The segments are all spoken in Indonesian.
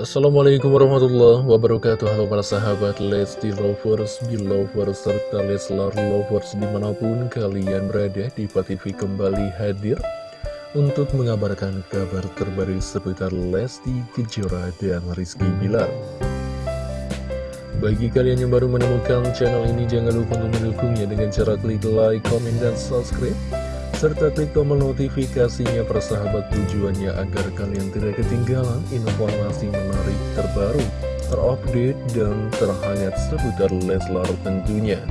Assalamualaikum warahmatullahi wabarakatuh. Halo para sahabat Lesti Lovers, Belovers, serta Leslar Lovers di mana pun kalian berada di TV kembali hadir Untuk mengabarkan kabar terbaru seputar Lesti Kejora dan Rizky Bilar. Bagi kalian yang baru menemukan channel ini jangan lupa untuk mendukungnya dengan cara klik like, comment, dan subscribe serta klik tombol notifikasinya persahabat tujuannya agar kalian tidak ketinggalan informasi menarik terbaru, terupdate, dan terhangat seputar Leslar tentunya.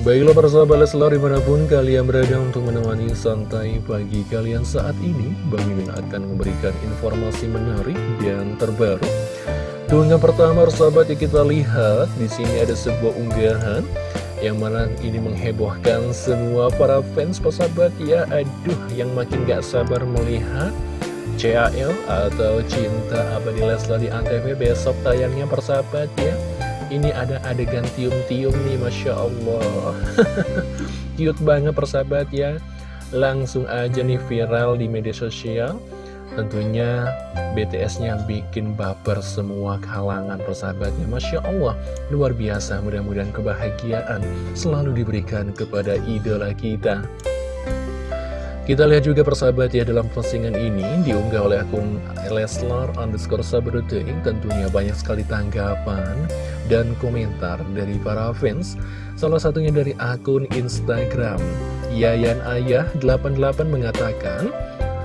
Baiklah persahabat Leslar di mana pun kalian berada untuk menemani santai pagi kalian saat ini Bang Mimin akan memberikan informasi menarik dan terbaru Keunggahan pertama persahabat yang kita lihat di sini ada sebuah unggahan yang mana ini menghebohkan semua para fans persahabat. Ya Aduh yang makin gak sabar melihat CAL atau Cinta Abadi Leslar di Antv besok tayangnya persahabat ya. Ini ada adegan tium-tium nih Masya Allah. Cute banget persahabat ya. Langsung aja nih viral di media sosial Tentunya BTS-nya bikin baper semua kalangan persahabatnya. Masya Allah, luar biasa. Mudah-mudahan kebahagiaan selalu diberikan kepada idola kita. Kita lihat juga persahabat ya dalam postingan ini diunggah oleh akun Leslar underscore Sabruting tentunya banyak sekali tanggapan dan komentar dari para fans. Salah satunya dari akun Instagram. Yayan Ayah 88 mengatakan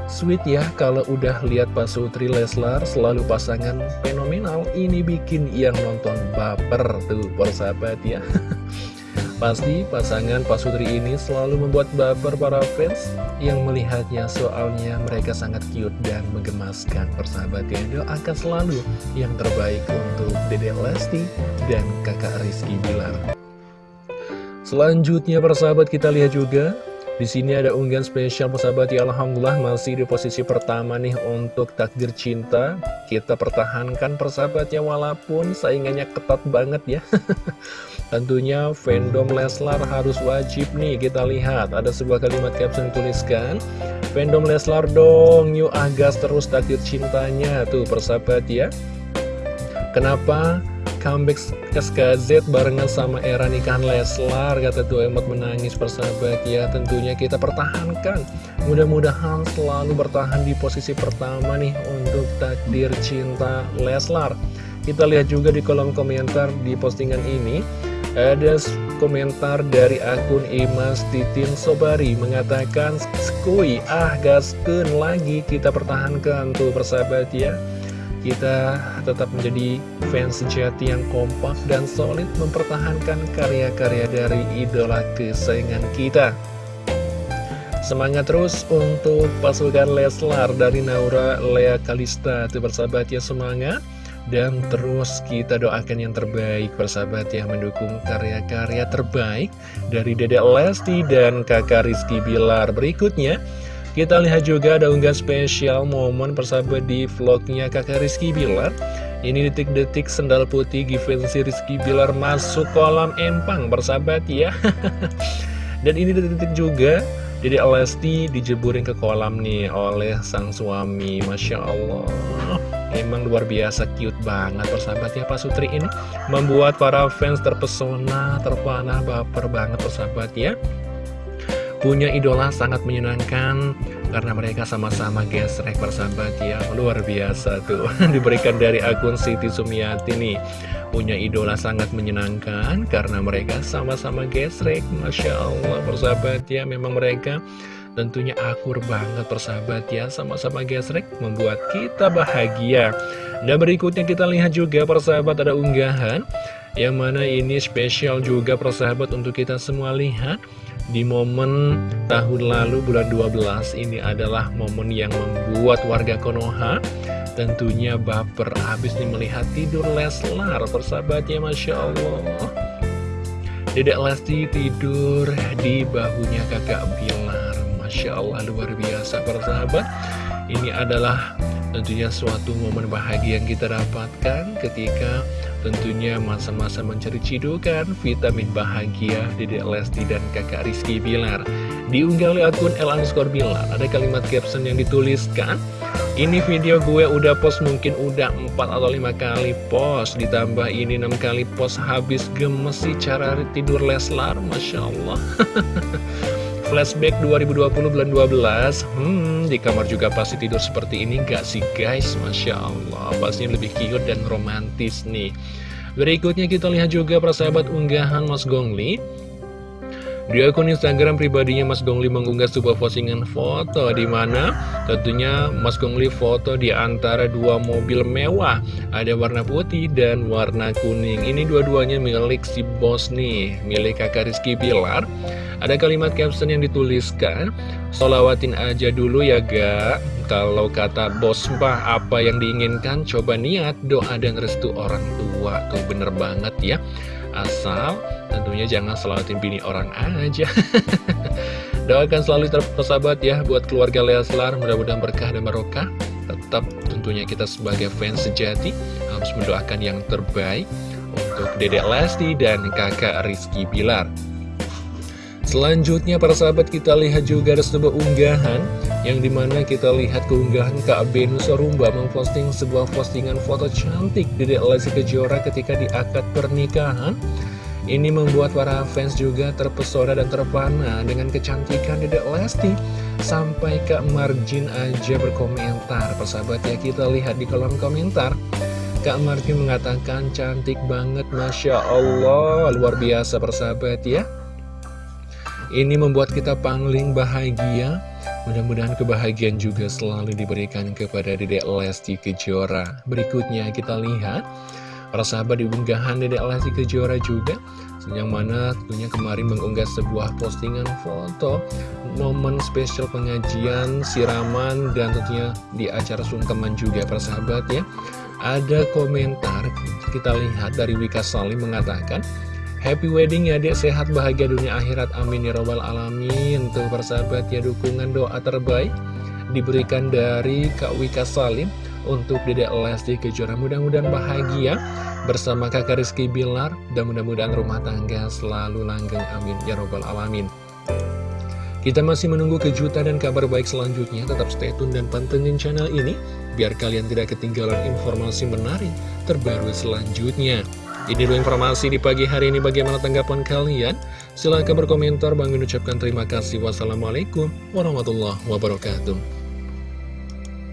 Sweet ya kalau udah lihat Pak Sutri Leslar selalu pasangan fenomenal Ini bikin yang nonton baper tuh persahabat ya. Pasti pasangan Pak Sutri ini selalu membuat baper para fans yang melihatnya soalnya mereka sangat cute dan menggemaskan persahabat ya. Doakan selalu yang terbaik untuk Dede Lesti dan kakak Rizky Bilar. Selanjutnya persahabat kita lihat juga di sini ada unggahan spesial persahabat ya Alhamdulillah masih di posisi pertama nih untuk takdir cinta. Kita pertahankan persahabat ya walaupun saingannya ketat banget ya. Tentunya fandom Leslar harus wajib nih kita lihat. Ada sebuah kalimat caption tuliskan Fandom Leslar dong yuk agas terus takdir cintanya. Tuh persahabat ya. Kenapa comeback SKZ barengan sama era nikahan Leslar Kata tuh emot menangis persahabat ya Tentunya kita pertahankan. Mudah-mudahan selalu bertahan di posisi pertama nih Untuk takdir cinta Leslar. Kita lihat juga di kolom komentar di postingan ini. Ada komentar dari akun Imas Titin Sobari Mengatakan Skui ah gasken lagi. Kita pertahankan tuh persahabat ya kita tetap menjadi fans sejati yang kompak dan solid mempertahankan karya-karya dari idola kesayangan kita. Semangat terus untuk pasukan Leslar dari Naura Lea Kalista. Itu bersahabat ya semangat. Dan terus kita doakan yang terbaik bersahabat ya Mendukung karya-karya terbaik Dari Dedek Lesti dan kakak Rizky Bilar. Berikutnya kita lihat juga ada unggah spesial momen persahabat di vlognya kakak Rizky Bilar. Ini detik-detik sendal putih Givenchy Rizky Bilar masuk kolam empang persahabat ya. Dan ini detik-detik juga jadi Lesti dijeburin ke kolam nih oleh sang suami Masya Allah. Emang luar biasa cute banget persahabat ya Pak Sutri ini. Membuat para fans terpesona, terpana, baper banget persahabat ya Punya idola sangat menyenangkan karena mereka sama-sama gesrek persahabat ya. Luar biasa tuh. Diberikan dari akun Siti Sumiati nih. Punya idola sangat menyenangkan Karena mereka sama-sama gesrek Masya Allah persahabat ya. Memang mereka tentunya akur banget persahabat ya. Sama-sama gesrek membuat kita bahagia. Dan berikutnya kita lihat juga persahabat ada unggahan. Yang mana ini spesial juga persahabat untuk kita semua lihat di momen tahun lalu bulan 12 ini adalah momen yang membuat warga Konoha tentunya baper. Habis nih melihat tidur Leslar persahabatnya Masya Allah. Dedek Lesti tidur di bahunya kakak Bilar. Masya Allah luar biasa persahabat. Ini adalah tentunya suatu momen bahagia yang kita dapatkan ketika tentunya masa-masa mencari cidukan vitamin bahagia Dede Lesti dan kakak Rizky Bilar. Diunggah oleh akun El Bilar, ada kalimat caption yang dituliskan, Ini video gue udah post mungkin udah 4 atau 5 kali post. Ditambah ini 6 kali post habis gemes sih cara tidur Leslar Masya Allah Flashback 2020 bulan 12 Hmm, di kamar juga pasti tidur seperti ini gak sih guys? Masya Allah Pastinya lebih cute dan romantis nih. Berikutnya kita lihat juga persahabat unggahan Mas Gongli di akun Instagram pribadinya Mas Gongli mengunggah sebuah postingan foto di mana tentunya Mas Gongli foto di antara dua mobil mewah. Ada warna putih dan warna kuning. Ini dua-duanya milik si bos nih, milik kakak Rizky Pilar. Ada kalimat caption yang dituliskan, Solawatin aja dulu ya ga Kalau kata bos mbah apa yang diinginkan? Coba niat doa dan restu orang tua. Tuh bener banget ya. Asal tentunya jangan selawatin bini orang aja. Doakan selalu terpesabat ya buat keluarga Leslar. Mudah-mudahan berkah dan barokah. Tetap tentunya kita sebagai fans sejati Harus mendoakan yang terbaik Untuk dedek Lesti dan kakak Rizky Bilar Selanjutnya para sahabat kita lihat juga ada sebuah unggahan Yang di mana kita lihat keunggahan Kak Benu Sorumba memposting sebuah postingan foto cantik Dedek Lesti Kejora ketika di akad pernikahan. Ini membuat para fans juga terpesona dan terpana dengan kecantikan Dedek Lesti. Sampai Kak Marjin aja berkomentar. Persahabat ya kita lihat di kolom komentar. Kak Marjin mengatakan cantik banget Masya Allah. Luar biasa persahabat ya ini membuat kita pangling bahagia. Mudah-mudahan kebahagiaan juga selalu diberikan kepada Dedek Lesti Kejora. Berikutnya kita lihat Para sahabat di unggahan Dedek Lesti Kejora juga Yang mana tentunya kemarin mengunggah sebuah postingan foto Momen spesial pengajian, siraman, dan tentunya di acara sungkeman juga para sahabat ya. Ada komentar kita lihat dari Wika Salim mengatakan Happy wedding ya dek, sehat bahagia dunia akhirat, amin ya robbal alamin. Tuh persahabat ya dukungan doa terbaik diberikan dari Kak Wika Salim untuk Dedek Lesti Kejora. Mudah-mudahan bahagia bersama kakak Rizky Bilar dan mudah-mudahan rumah tangga selalu langgeng, amin ya robbal alamin. Kita masih menunggu kejutan dan kabar baik selanjutnya. Tetap stay tune dan pantengin channel ini, biar kalian tidak ketinggalan informasi menarik terbaru selanjutnya. Ini dulu informasi di pagi hari ini bagaimana tanggapan kalian? Silahkan berkomentar, Bang ucapkan terima kasih. Wassalamualaikum warahmatullahi wabarakatuh.